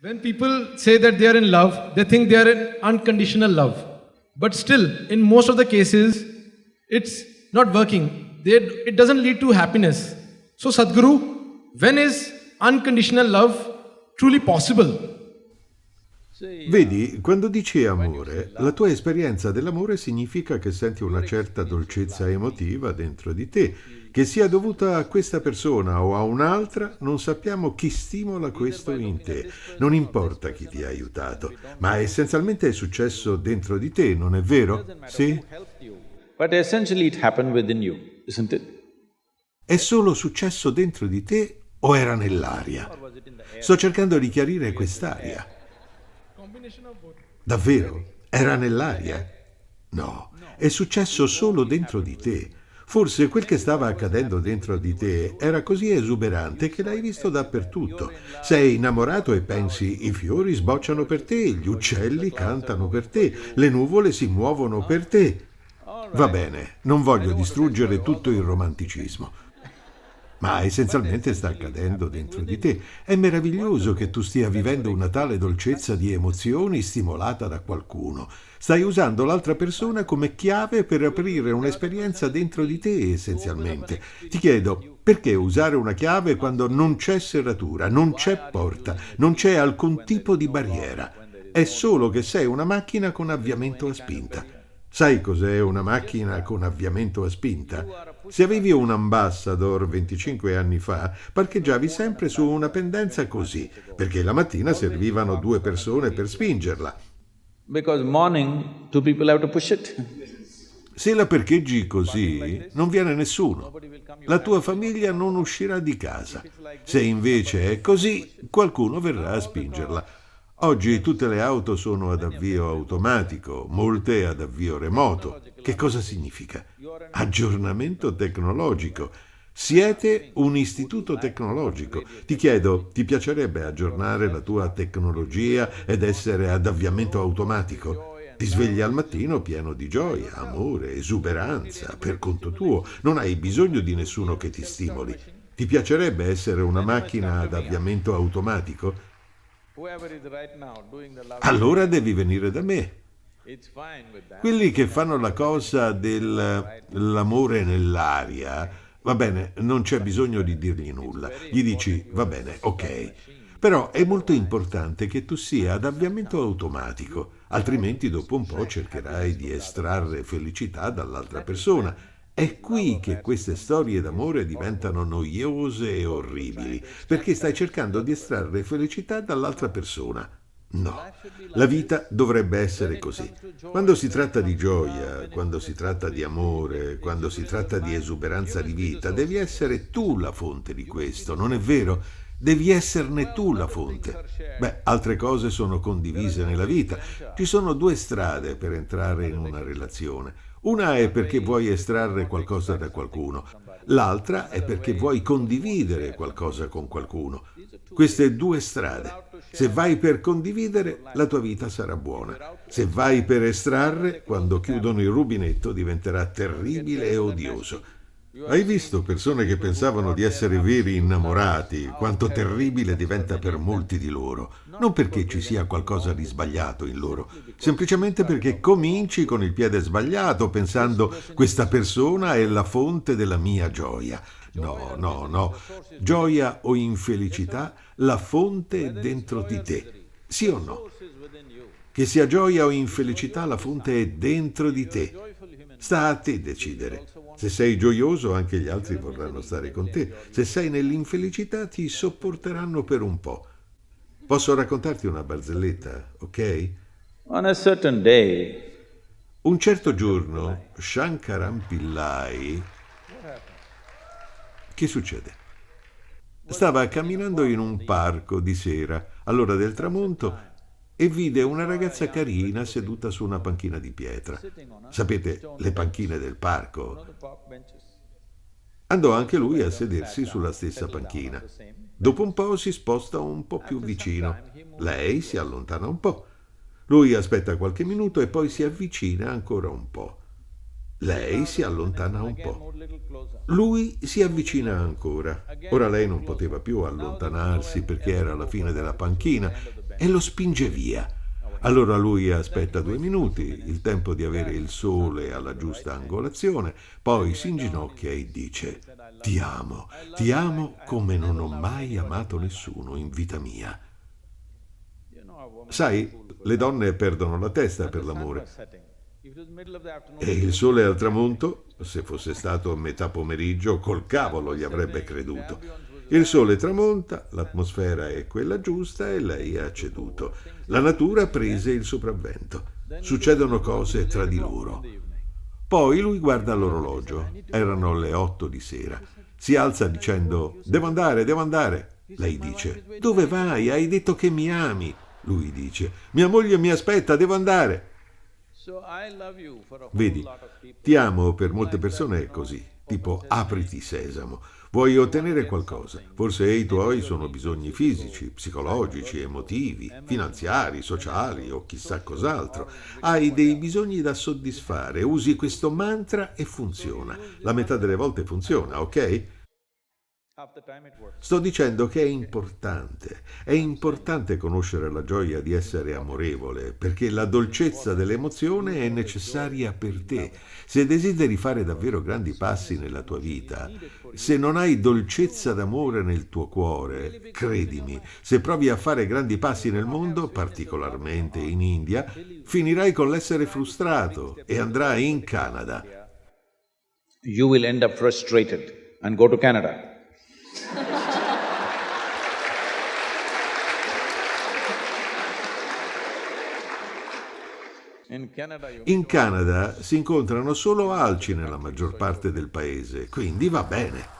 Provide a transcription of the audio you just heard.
When people say that they are in love, they think they are in unconditional love. But still, in most of the cases, it's not working. They, it doesn't lead to happiness. So, Sadhguru, when is unconditional love truly possible? Vedi, quando dici amore, la tua esperienza dell'amore significa che senti una certa dolcezza emotiva dentro di te, che sia dovuta a questa persona o a un'altra, non sappiamo chi stimola questo in te. Non importa chi ti ha aiutato, ma essenzialmente è successo dentro di te, non è vero? Sì? È solo successo dentro di te o era nell'aria? Sto cercando di chiarire quest'aria. Davvero? Era nell'aria? No, è successo solo dentro di te. Forse quel che stava accadendo dentro di te era così esuberante che l'hai visto dappertutto. Sei innamorato e pensi i fiori sbocciano per te, gli uccelli cantano per te, le nuvole si muovono per te. Va bene, non voglio distruggere tutto il romanticismo ma essenzialmente sta accadendo dentro di te. È meraviglioso che tu stia vivendo una tale dolcezza di emozioni stimolata da qualcuno. Stai usando l'altra persona come chiave per aprire un'esperienza dentro di te, essenzialmente. Ti chiedo, perché usare una chiave quando non c'è serratura, non c'è porta, non c'è alcun tipo di barriera? È solo che sei una macchina con avviamento a spinta. Sai cos'è una macchina con avviamento a spinta? Se avevi un ambassador 25 anni fa, parcheggiavi sempre su una pendenza così, perché la mattina servivano due persone per spingerla. Because morning, two people have to push it. Se la parcheggi così, non viene nessuno. La tua famiglia non uscirà di casa. Se invece è così, qualcuno verrà a spingerla. Oggi tutte le auto sono ad avvio automatico, molte ad avvio remoto. Che cosa significa? Aggiornamento tecnologico. Siete un istituto tecnologico. Ti chiedo, ti piacerebbe aggiornare la tua tecnologia ed essere ad avviamento automatico? Ti svegli al mattino pieno di gioia, amore, esuberanza, per conto tuo. Non hai bisogno di nessuno che ti stimoli. Ti piacerebbe essere una macchina ad avviamento automatico? Allora devi venire da me. Quelli che fanno la cosa dell'amore nell'aria, va bene, non c'è bisogno di dirgli nulla. Gli dici, va bene, ok. Però è molto importante che tu sia ad avviamento automatico, altrimenti dopo un po' cercherai di estrarre felicità dall'altra persona è qui che queste storie d'amore diventano noiose e orribili, perché stai cercando di estrarre felicità dall'altra persona. No, la vita dovrebbe essere così. Quando si tratta di gioia, quando si tratta di amore, quando si tratta di esuberanza di vita, devi essere tu la fonte di questo, non è vero? Devi esserne tu la fonte. Beh, altre cose sono condivise nella vita. Ci sono due strade per entrare in una relazione. Una è perché vuoi estrarre qualcosa da qualcuno, l'altra è perché vuoi condividere qualcosa con qualcuno. Queste due strade. Se vai per condividere, la tua vita sarà buona. Se vai per estrarre, quando chiudono il rubinetto diventerà terribile e odioso. Hai visto persone che pensavano di essere veri innamorati, quanto terribile diventa per molti di loro. Non perché ci sia qualcosa di sbagliato in loro, semplicemente perché cominci con il piede sbagliato pensando questa persona è la fonte della mia gioia. No, no, no. Gioia o infelicità, la fonte è dentro di te. Sì o no? Che sia gioia o infelicità, la fonte è dentro di te. Sta a te decidere. Se sei gioioso, anche gli altri vorranno stare con te. Se sei nell'infelicità, ti sopporteranno per un po'. Posso raccontarti una barzelletta, ok? On a certain day, un certo giorno, Shankaran Pillai... Che succede? Stava camminando in un parco di sera, all'ora del tramonto, e vide una ragazza carina seduta su una panchina di pietra. Sapete, le panchine del parco. Andò anche lui a sedersi sulla stessa panchina. Dopo un po' si sposta un po' più vicino. Lei si allontana un po'. Lui aspetta qualche minuto e poi si avvicina ancora un po'. Lei si allontana un po'. Lui si avvicina ancora. Ora lei non poteva più allontanarsi perché era alla fine della panchina e lo spinge via. Allora lui aspetta due minuti, il tempo di avere il sole alla giusta angolazione, poi si inginocchia e dice ti amo, ti amo come non ho mai amato nessuno in vita mia. Sai, le donne perdono la testa per l'amore. E il sole al tramonto, se fosse stato a metà pomeriggio, col cavolo gli avrebbe creduto. Il sole tramonta, l'atmosfera è quella giusta e lei ha ceduto. La natura prese il sopravvento. Succedono cose tra di loro. Poi lui guarda l'orologio. Erano le otto di sera. Si alza dicendo «Devo andare, devo andare». Lei dice «Dove vai? Hai detto che mi ami». Lui dice «Mia moglie mi aspetta, devo andare». Vedi, ti amo per molte persone è così, tipo apriti sesamo. Vuoi ottenere qualcosa? Forse i tuoi sono bisogni fisici, psicologici, emotivi, finanziari, sociali o chissà cos'altro. Hai dei bisogni da soddisfare, usi questo mantra e funziona. La metà delle volte funziona, ok? Sto dicendo che è importante, è importante conoscere la gioia di essere amorevole, perché la dolcezza dell'emozione è necessaria per te. Se desideri fare davvero grandi passi nella tua vita, se non hai dolcezza d'amore nel tuo cuore, credimi, se provi a fare grandi passi nel mondo, particolarmente in India, finirai con l'essere frustrato e andrai in Canada. You will end up frustrated and go to Canada. In Canada si incontrano solo alci nella maggior parte del paese, quindi va bene.